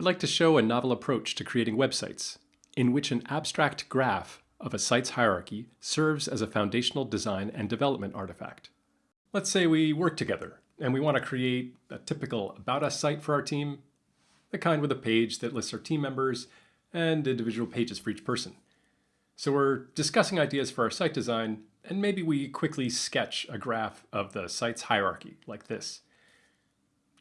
I'd like to show a novel approach to creating websites, in which an abstract graph of a site's hierarchy serves as a foundational design and development artifact. Let's say we work together, and we want to create a typical About Us site for our team, the kind with a page that lists our team members and individual pages for each person. So we're discussing ideas for our site design, and maybe we quickly sketch a graph of the site's hierarchy, like this.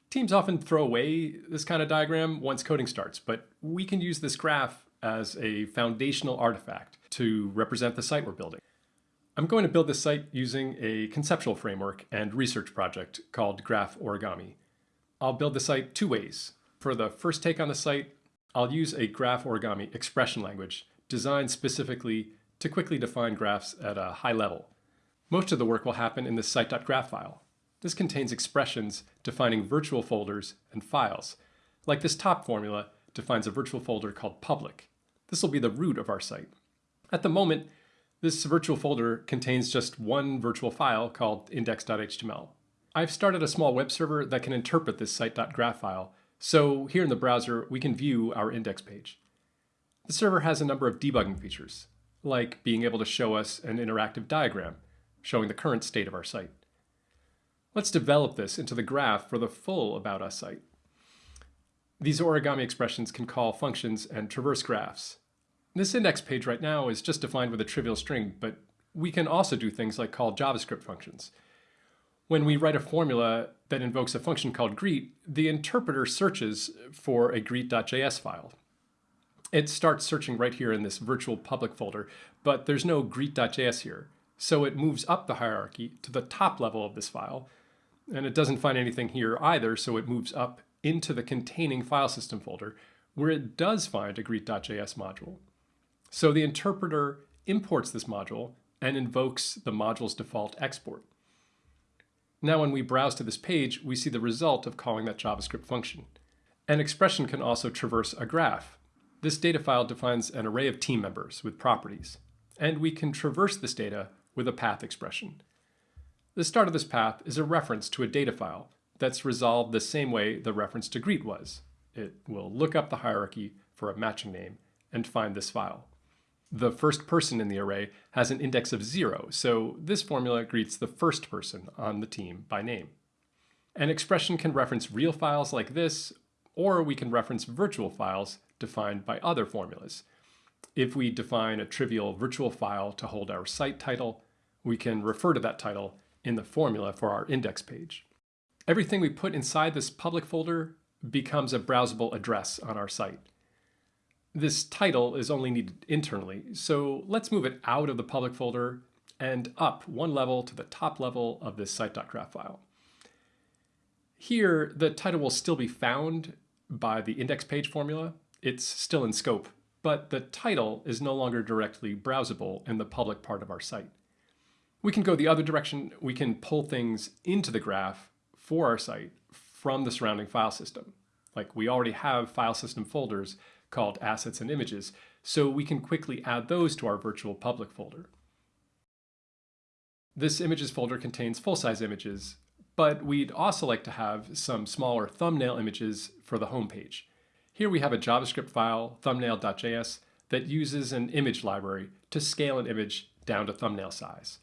Teams often throw away this kind of diagram once coding starts, but we can use this graph as a foundational artifact to represent the site we're building. I'm going to build this site using a conceptual framework and research project called Graph Origami. I'll build the site two ways. For the first take on the site, I'll use a Graph Origami expression language designed specifically to quickly define graphs at a high level. Most of the work will happen in the site.graph file. This contains expressions defining virtual folders and files. Like this top formula defines a virtual folder called public. This will be the root of our site. At the moment, this virtual folder contains just one virtual file called index.html. I've started a small web server that can interpret this site.graph file, so here in the browser we can view our index page. The server has a number of debugging features, like being able to show us an interactive diagram showing the current state of our site. Let's develop this into the graph for the full About Us site. These origami expressions can call functions and traverse graphs. This index page right now is just defined with a trivial string, but we can also do things like call JavaScript functions. When we write a formula that invokes a function called greet, the interpreter searches for a greet.js file it starts searching right here in this virtual public folder, but there's no greet.js here. So it moves up the hierarchy to the top level of this file, and it doesn't find anything here either, so it moves up into the containing file system folder, where it does find a greet.js module. So the interpreter imports this module and invokes the module's default export. Now when we browse to this page, we see the result of calling that JavaScript function. An expression can also traverse a graph, this data file defines an array of team members with properties, and we can traverse this data with a path expression. The start of this path is a reference to a data file that's resolved the same way the reference to greet was. It will look up the hierarchy for a matching name and find this file. The first person in the array has an index of zero, so this formula greets the first person on the team by name. An expression can reference real files like this, or we can reference virtual files defined by other formulas. If we define a trivial virtual file to hold our site title, we can refer to that title in the formula for our index page. Everything we put inside this public folder becomes a browsable address on our site. This title is only needed internally, so let's move it out of the public folder and up one level to the top level of this site.graph file. Here, the title will still be found by the index page formula, it's still in scope, but the title is no longer directly browsable in the public part of our site. We can go the other direction. We can pull things into the graph for our site from the surrounding file system. Like we already have file system folders called assets and images, so we can quickly add those to our virtual public folder. This images folder contains full-size images, but we'd also like to have some smaller thumbnail images for the home page. Here we have a JavaScript file, thumbnail.js, that uses an image library to scale an image down to thumbnail size.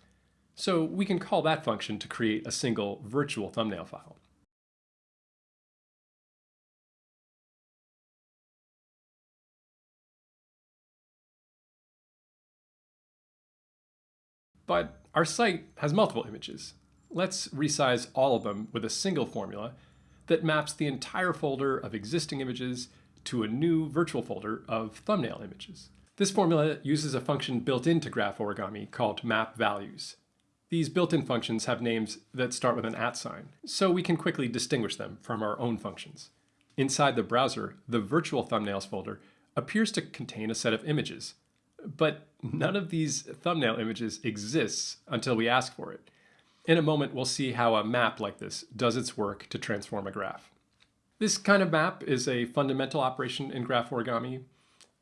So we can call that function to create a single virtual thumbnail file. But our site has multiple images. Let's resize all of them with a single formula that maps the entire folder of existing images to a new virtual folder of thumbnail images. This formula uses a function built into Graph Origami called map values. These built-in functions have names that start with an at sign, so we can quickly distinguish them from our own functions. Inside the browser, the virtual thumbnails folder appears to contain a set of images, but none of these thumbnail images exists until we ask for it. In a moment, we'll see how a map like this does its work to transform a graph. This kind of map is a fundamental operation in graph origami.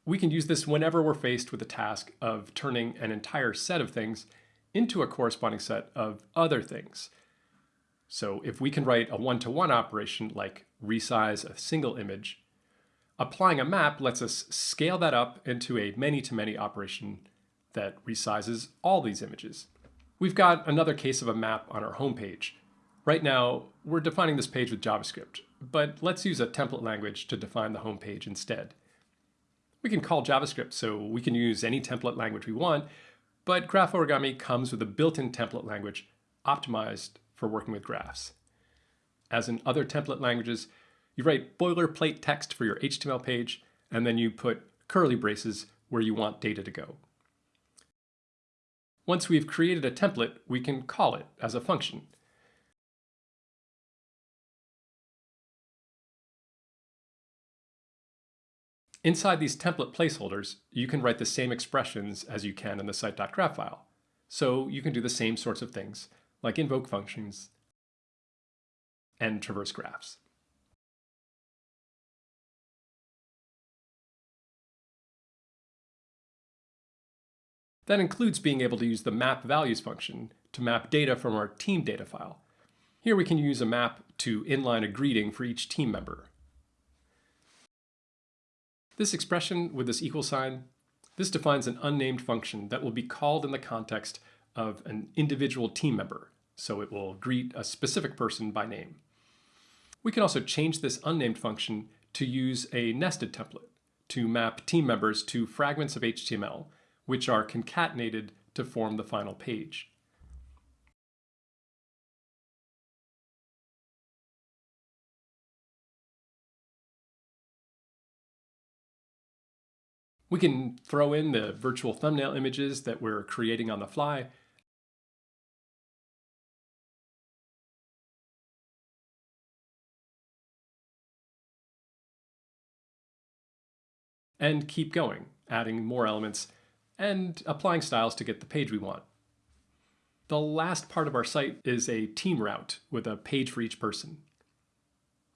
We can use this whenever we're faced with the task of turning an entire set of things into a corresponding set of other things. So if we can write a one-to-one -one operation like resize a single image, Applying a map lets us scale that up into a many-to-many -many operation that resizes all these images. We've got another case of a map on our home page. Right now, we're defining this page with JavaScript, but let's use a template language to define the home page instead. We can call JavaScript, so we can use any template language we want, but Graph Origami comes with a built-in template language optimized for working with graphs. As in other template languages, you write boilerplate text for your HTML page, and then you put curly braces where you want data to go. Once we've created a template, we can call it as a function. Inside these template placeholders, you can write the same expressions as you can in the site.graph file. So you can do the same sorts of things, like invoke functions and traverse graphs. That includes being able to use the map values function to map data from our team data file. Here we can use a map to inline a greeting for each team member. This expression with this equal sign, this defines an unnamed function that will be called in the context of an individual team member, so it will greet a specific person by name. We can also change this unnamed function to use a nested template to map team members to fragments of HTML, which are concatenated to form the final page. We can throw in the virtual thumbnail images that we're creating on the fly. And keep going, adding more elements and applying styles to get the page we want. The last part of our site is a team route with a page for each person.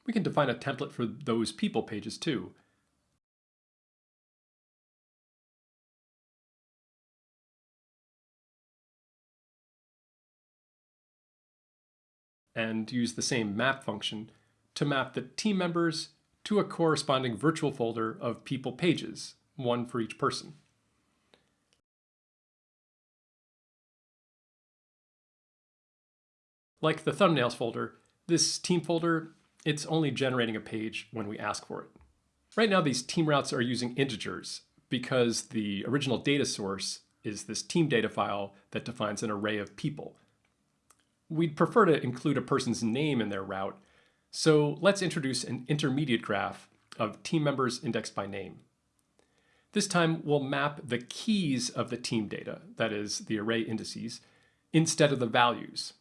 We can define a template for those people pages too, and use the same map function to map the team members to a corresponding virtual folder of people pages, one for each person. Like the thumbnails folder, this team folder, it's only generating a page when we ask for it. Right now, these team routes are using integers because the original data source is this team data file that defines an array of people. We'd prefer to include a person's name in their route, so let's introduce an intermediate graph of team members indexed by name. This time we'll map the keys of the team data, that is, the array indices, instead of the values.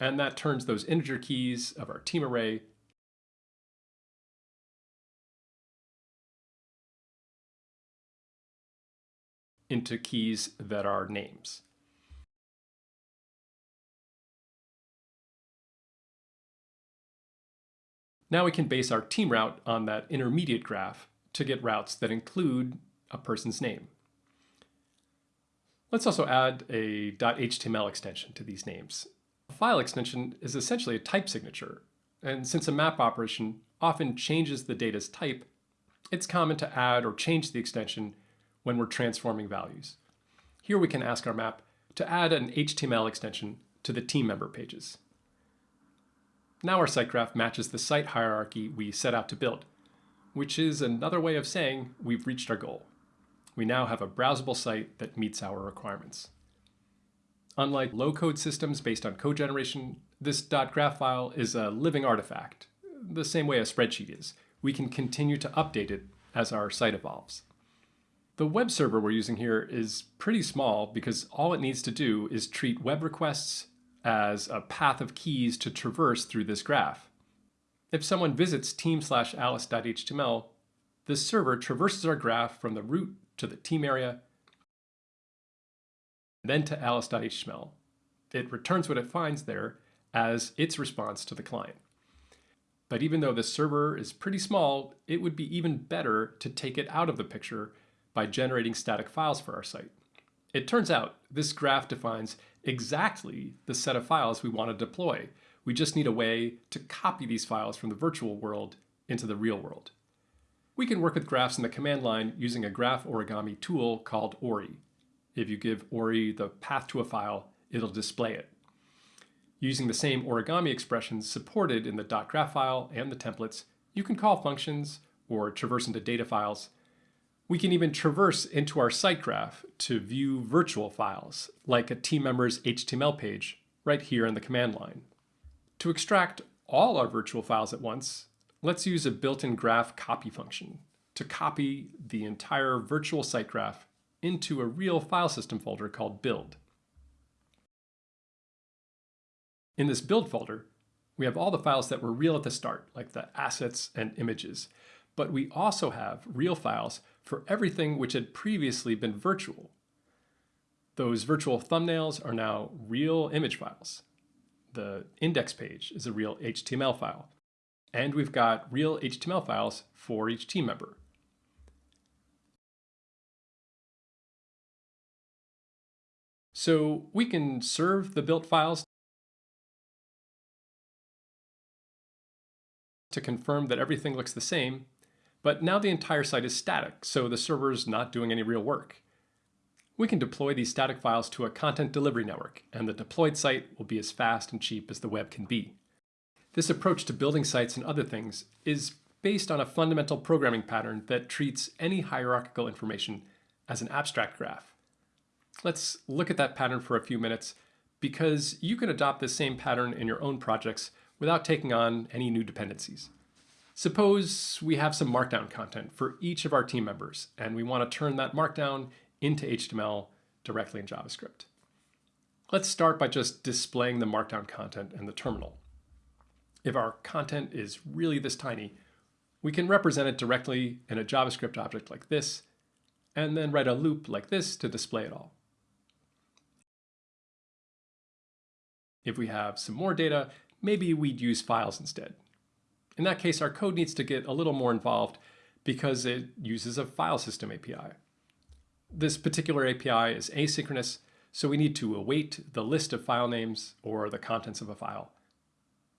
And that turns those integer keys of our team array into keys that are names. Now we can base our team route on that intermediate graph to get routes that include a person's name. Let's also add a .html extension to these names. A file extension is essentially a type signature, and since a map operation often changes the data's type, it's common to add or change the extension when we're transforming values. Here we can ask our map to add an HTML extension to the team member pages. Now our site graph matches the site hierarchy we set out to build, which is another way of saying we've reached our goal. We now have a browsable site that meets our requirements. Unlike low-code systems based on code generation, this .graph file is a living artifact, the same way a spreadsheet is. We can continue to update it as our site evolves. The web server we're using here is pretty small because all it needs to do is treat web requests as a path of keys to traverse through this graph. If someone visits team slash alice.html, this server traverses our graph from the root to the team area, then to alice.html. It returns what it finds there as its response to the client. But even though the server is pretty small, it would be even better to take it out of the picture by generating static files for our site. It turns out this graph defines exactly the set of files we want to deploy. We just need a way to copy these files from the virtual world into the real world. We can work with graphs in the command line using a graph origami tool called Ori. If you give Ori the path to a file, it'll display it. Using the same origami expressions supported in the .graph file and the templates, you can call functions or traverse into data files. We can even traverse into our site graph to view virtual files, like a team member's HTML page, right here in the command line. To extract all our virtual files at once, let's use a built-in graph copy function to copy the entire virtual site graph into a real file system folder called build. In this build folder, we have all the files that were real at the start, like the assets and images, but we also have real files for everything which had previously been virtual. Those virtual thumbnails are now real image files. The index page is a real HTML file. And we've got real HTML files for each team member. So we can serve the built files to confirm that everything looks the same, but now the entire site is static, so the server is not doing any real work. We can deploy these static files to a content delivery network, and the deployed site will be as fast and cheap as the web can be. This approach to building sites and other things is based on a fundamental programming pattern that treats any hierarchical information as an abstract graph. Let's look at that pattern for a few minutes because you can adopt this same pattern in your own projects without taking on any new dependencies. Suppose we have some Markdown content for each of our team members, and we want to turn that Markdown into HTML directly in JavaScript. Let's start by just displaying the Markdown content in the terminal. If our content is really this tiny, we can represent it directly in a JavaScript object like this, and then write a loop like this to display it all. If we have some more data, maybe we'd use files instead. In that case, our code needs to get a little more involved because it uses a file system API. This particular API is asynchronous, so we need to await the list of file names or the contents of a file.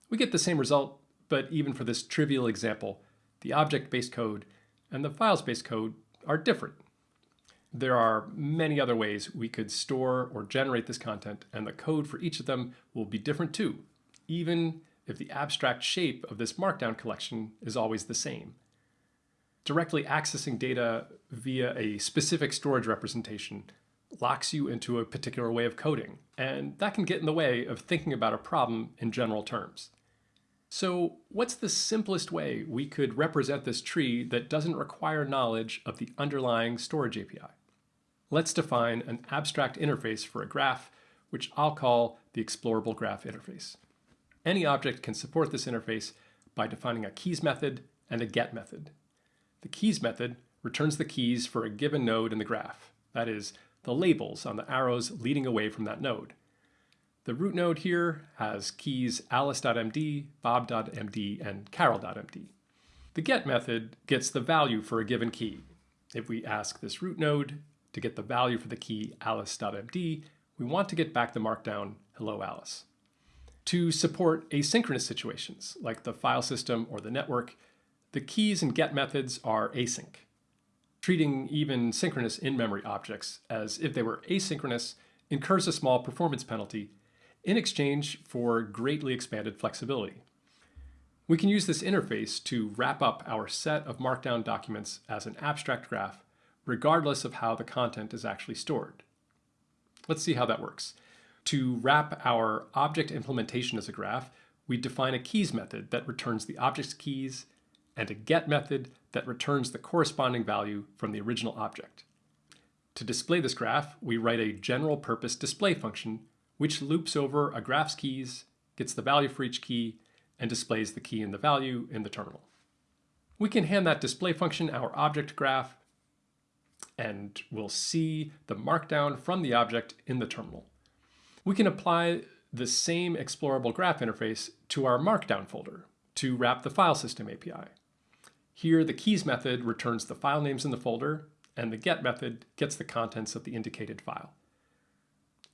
We get the same result, but even for this trivial example, the object-based code and the files-based code are different. There are many other ways we could store or generate this content, and the code for each of them will be different too, even if the abstract shape of this markdown collection is always the same. Directly accessing data via a specific storage representation locks you into a particular way of coding, and that can get in the way of thinking about a problem in general terms. So what's the simplest way we could represent this tree that doesn't require knowledge of the underlying storage API? Let's define an abstract interface for a graph, which I'll call the explorable graph interface. Any object can support this interface by defining a keys method and a get method. The keys method returns the keys for a given node in the graph, that is, the labels on the arrows leading away from that node. The root node here has keys alice.md, bob.md, and carol.md. The get method gets the value for a given key. If we ask this root node to get the value for the key alice.md, we want to get back the markdown hello Alice. To support asynchronous situations, like the file system or the network, the keys and get methods are async treating even synchronous in-memory objects as if they were asynchronous incurs a small performance penalty in exchange for greatly expanded flexibility. We can use this interface to wrap up our set of Markdown documents as an abstract graph, regardless of how the content is actually stored. Let's see how that works. To wrap our object implementation as a graph, we define a keys method that returns the object's keys and a get method that returns the corresponding value from the original object. To display this graph, we write a general purpose display function which loops over a graph's keys, gets the value for each key, and displays the key and the value in the terminal. We can hand that display function our object graph, and we'll see the markdown from the object in the terminal. We can apply the same explorable graph interface to our markdown folder to wrap the file system API. Here, the keys method returns the file names in the folder, and the get method gets the contents of the indicated file.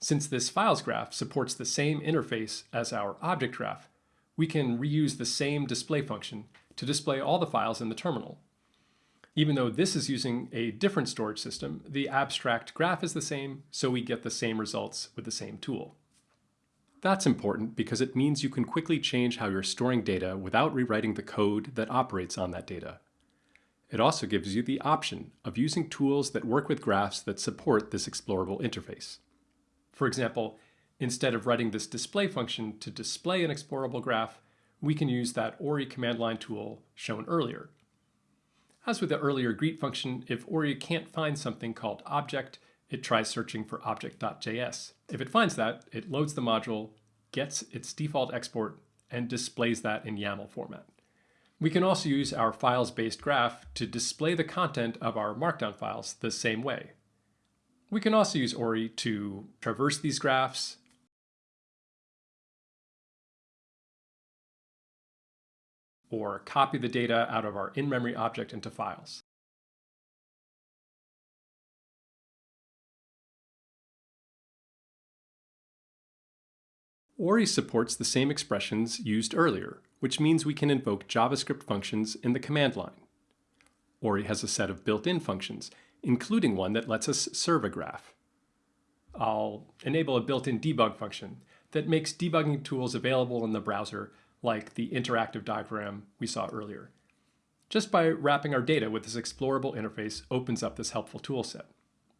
Since this files graph supports the same interface as our object graph, we can reuse the same display function to display all the files in the terminal. Even though this is using a different storage system, the abstract graph is the same, so we get the same results with the same tool. That's important because it means you can quickly change how you're storing data without rewriting the code that operates on that data. It also gives you the option of using tools that work with graphs that support this explorable interface. For example, instead of writing this display function to display an explorable graph, we can use that ORI command line tool shown earlier. As with the earlier greet function, if ORI can't find something called object, it tries searching for object.js. If it finds that, it loads the module, gets its default export, and displays that in YAML format. We can also use our files-based graph to display the content of our markdown files the same way. We can also use ORI to traverse these graphs, or copy the data out of our in-memory object into files. ORI supports the same expressions used earlier, which means we can invoke JavaScript functions in the command line. ORI has a set of built-in functions, including one that lets us serve a graph. I'll enable a built-in debug function that makes debugging tools available in the browser like the interactive diagram we saw earlier. Just by wrapping our data with this explorable interface opens up this helpful toolset.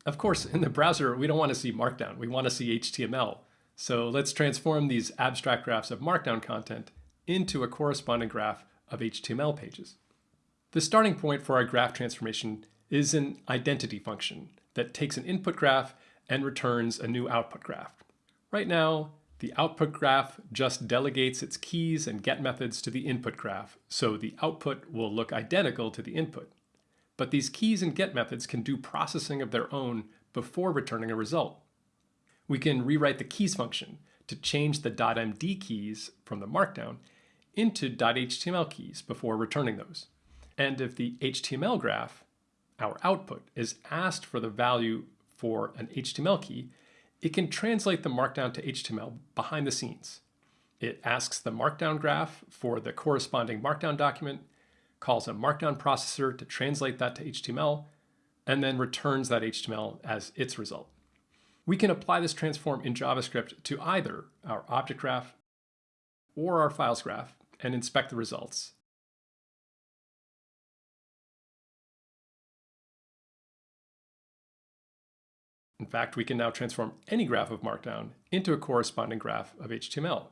Of course, in the browser, we don't want to see Markdown. We want to see HTML. So let's transform these abstract graphs of Markdown content into a corresponding graph of HTML pages. The starting point for our graph transformation is an identity function that takes an input graph and returns a new output graph. Right now, the output graph just delegates its keys and get methods to the input graph, so the output will look identical to the input. But these keys and get methods can do processing of their own before returning a result. We can rewrite the keys function to change the .md keys from the markdown into .html keys before returning those. And if the HTML graph, our output, is asked for the value for an HTML key, it can translate the markdown to HTML behind the scenes. It asks the markdown graph for the corresponding markdown document, calls a markdown processor to translate that to HTML, and then returns that HTML as its result. We can apply this transform in JavaScript to either our object graph or our files graph and inspect the results. In fact, we can now transform any graph of Markdown into a corresponding graph of HTML.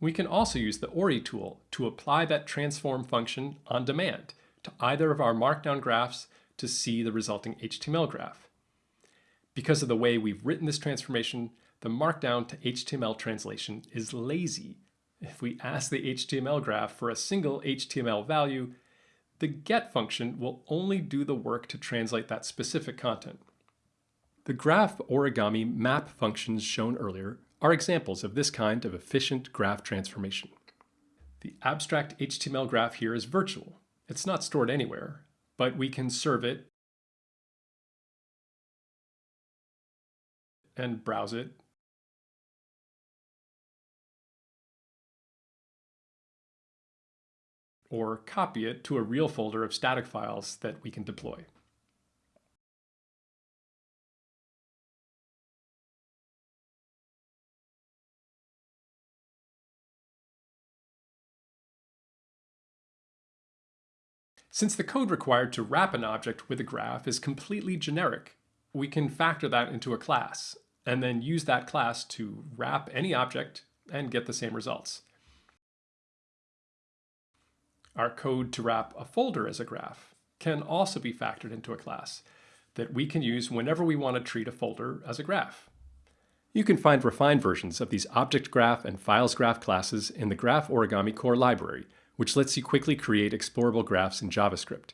We can also use the ORI tool to apply that transform function on demand to either of our Markdown graphs to see the resulting HTML graph. Because of the way we've written this transformation, the Markdown to HTML translation is lazy. If we ask the HTML graph for a single HTML value, the get function will only do the work to translate that specific content. The graph origami map functions shown earlier are examples of this kind of efficient graph transformation. The abstract HTML graph here is virtual. It's not stored anywhere, but we can serve it and browse it or copy it to a real folder of static files that we can deploy. Since the code required to wrap an object with a graph is completely generic, we can factor that into a class and then use that class to wrap any object and get the same results. Our code to wrap a folder as a graph can also be factored into a class that we can use whenever we want to treat a folder as a graph. You can find refined versions of these object graph and files graph classes in the Graph Origami core library, which lets you quickly create explorable graphs in JavaScript.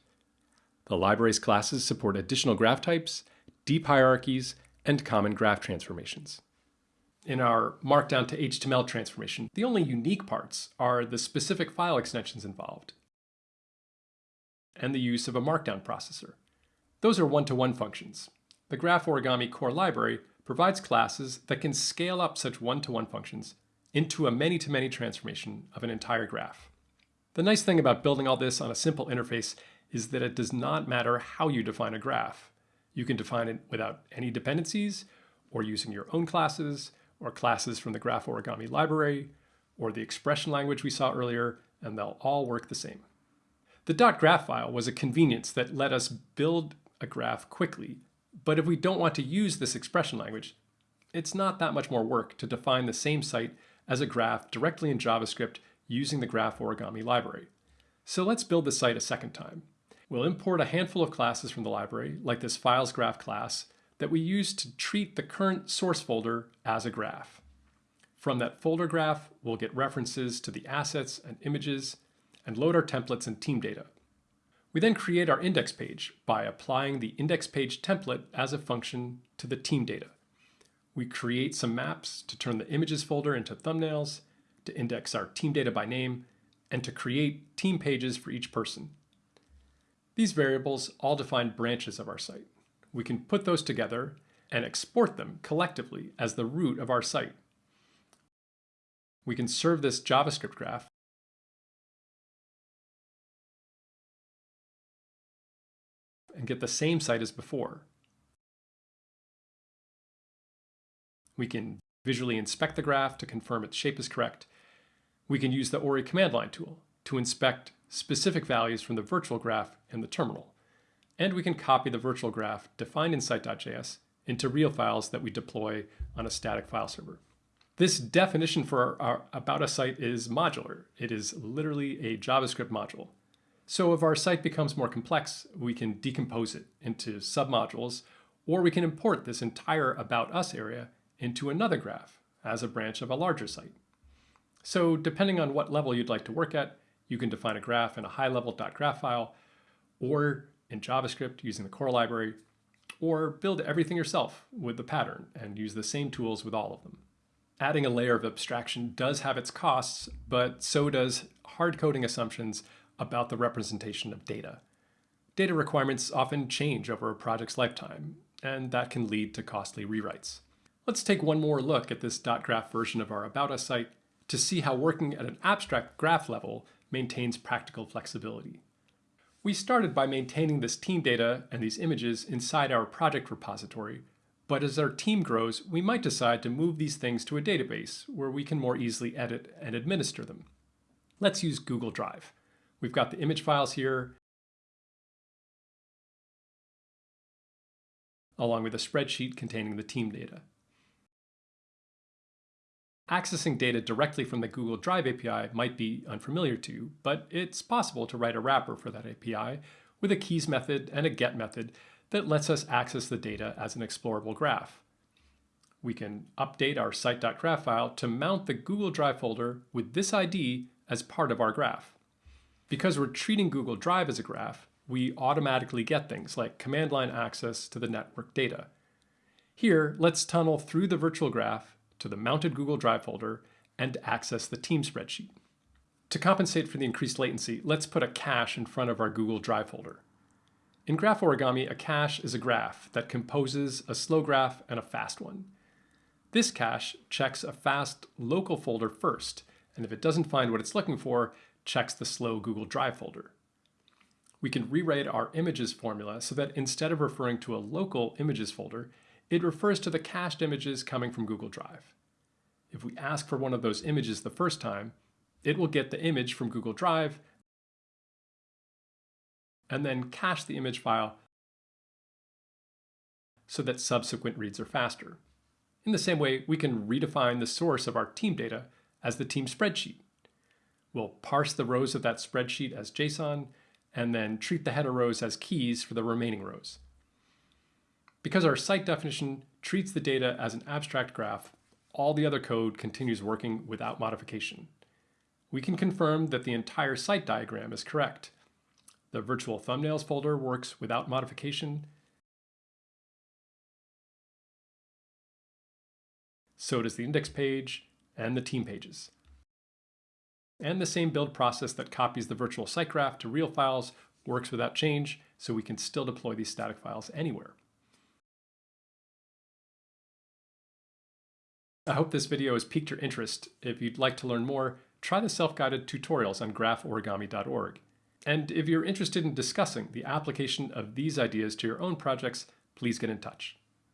The library's classes support additional graph types, deep hierarchies, and common graph transformations. In our Markdown to HTML transformation, the only unique parts are the specific file extensions involved and the use of a Markdown processor. Those are one-to-one -one functions. The Graph Origami core library provides classes that can scale up such one-to-one -one functions into a many-to-many -many transformation of an entire graph. The nice thing about building all this on a simple interface is that it does not matter how you define a graph. You can define it without any dependencies, or using your own classes, or classes from the Graph Origami library, or the expression language we saw earlier, and they'll all work the same. The .graph file was a convenience that let us build a graph quickly, but if we don't want to use this expression language, it's not that much more work to define the same site as a graph directly in JavaScript using the Graph Origami library. So let's build the site a second time. We'll import a handful of classes from the library, like this files graph class, that we use to treat the current source folder as a graph. From that folder graph, we'll get references to the assets and images and load our templates and team data. We then create our index page by applying the index page template as a function to the team data. We create some maps to turn the images folder into thumbnails, to index our team data by name, and to create team pages for each person. These variables all define branches of our site. We can put those together and export them collectively as the root of our site. We can serve this JavaScript graph and get the same site as before. We can visually inspect the graph to confirm its shape is correct. We can use the ORI command line tool to inspect specific values from the virtual graph in the terminal. And we can copy the virtual graph defined in site.js into real files that we deploy on a static file server. This definition for our, our About Us site is modular. It is literally a JavaScript module. So if our site becomes more complex, we can decompose it into submodules, or we can import this entire About Us area into another graph as a branch of a larger site. So depending on what level you'd like to work at, you can define a graph in a high-level .graph file, or in JavaScript using the core library, or build everything yourself with the pattern and use the same tools with all of them. Adding a layer of abstraction does have its costs, but so does hard coding assumptions about the representation of data. Data requirements often change over a project's lifetime, and that can lead to costly rewrites. Let's take one more look at this .graph version of our About Us site to see how working at an abstract graph level maintains practical flexibility. We started by maintaining this team data and these images inside our project repository, but as our team grows, we might decide to move these things to a database where we can more easily edit and administer them. Let's use Google Drive. We've got the image files here, along with a spreadsheet containing the team data. Accessing data directly from the Google Drive API might be unfamiliar to you, but it's possible to write a wrapper for that API with a keys method and a get method that lets us access the data as an explorable graph. We can update our site.graph file to mount the Google Drive folder with this ID as part of our graph. Because we're treating Google Drive as a graph, we automatically get things like command line access to the network data. Here, let's tunnel through the virtual graph to the mounted Google Drive folder and access the team spreadsheet. To compensate for the increased latency, let's put a cache in front of our Google Drive folder. In Graph Origami, a cache is a graph that composes a slow graph and a fast one. This cache checks a fast local folder first, and if it doesn't find what it's looking for, checks the slow Google Drive folder. We can rewrite our images formula so that instead of referring to a local images folder, it refers to the cached images coming from Google Drive. If we ask for one of those images the first time, it will get the image from Google Drive and then cache the image file so that subsequent reads are faster. In the same way, we can redefine the source of our team data as the team spreadsheet. We'll parse the rows of that spreadsheet as JSON, and then treat the header rows as keys for the remaining rows. Because our site definition treats the data as an abstract graph, all the other code continues working without modification. We can confirm that the entire site diagram is correct. The virtual thumbnails folder works without modification. So does the index page and the team pages. And the same build process that copies the virtual site graph to real files works without change, so we can still deploy these static files anywhere. I hope this video has piqued your interest. If you'd like to learn more, try the self-guided tutorials on graphorigami.org. And if you're interested in discussing the application of these ideas to your own projects, please get in touch.